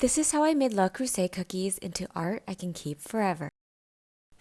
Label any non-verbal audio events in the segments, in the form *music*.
This is how I made Le Creuset cookies into art I can keep forever.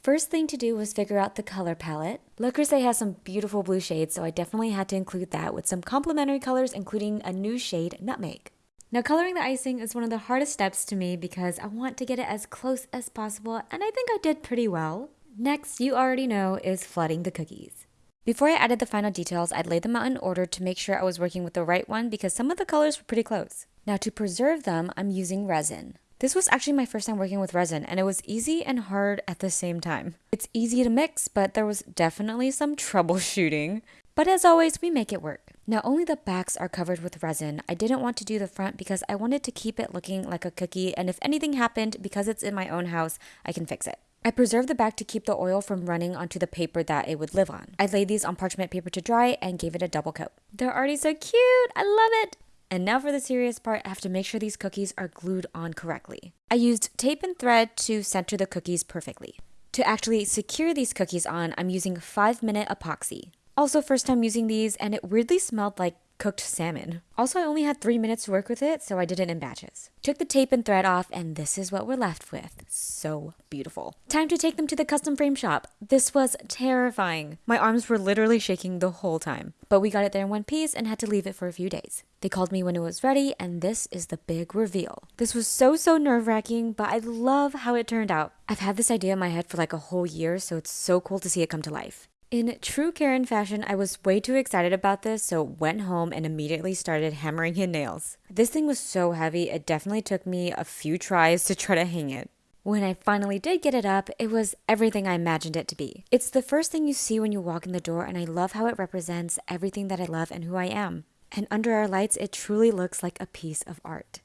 First thing to do was figure out the color palette. Le Creuset has some beautiful blue shades, so I definitely had to include that with some complementary colors, including a new shade, Nutmeg. Now coloring the icing is one of the hardest steps to me because I want to get it as close as possible, and I think I did pretty well. Next, you already know, is flooding the cookies. Before I added the final details, I'd laid them out in order to make sure I was working with the right one because some of the colors were pretty close. Now to preserve them, I'm using resin. This was actually my first time working with resin and it was easy and hard at the same time. It's easy to mix, but there was definitely some *laughs* troubleshooting. But as always, we make it work. Now only the backs are covered with resin. I didn't want to do the front because I wanted to keep it looking like a cookie and if anything happened, because it's in my own house, I can fix it. I preserved the back to keep the oil from running onto the paper that it would live on. I laid these on parchment paper to dry and gave it a double coat. They're already so cute! I love it! And now for the serious part, I have to make sure these cookies are glued on correctly. I used tape and thread to center the cookies perfectly. To actually secure these cookies on, I'm using 5 minute epoxy. Also first time using these and it weirdly smelled like cooked salmon. Also, I only had three minutes to work with it, so I did it in batches. Took the tape and thread off, and this is what we're left with. So beautiful. Time to take them to the custom frame shop. This was terrifying. My arms were literally shaking the whole time. But we got it there in one piece and had to leave it for a few days. They called me when it was ready, and this is the big reveal. This was so, so nerve wracking, but I love how it turned out. I've had this idea in my head for like a whole year, so it's so cool to see it come to life. In true Karen fashion, I was way too excited about this, so went home and immediately started hammering in nails. This thing was so heavy, it definitely took me a few tries to try to hang it. When I finally did get it up, it was everything I imagined it to be. It's the first thing you see when you walk in the door, and I love how it represents everything that I love and who I am. And under our lights, it truly looks like a piece of art.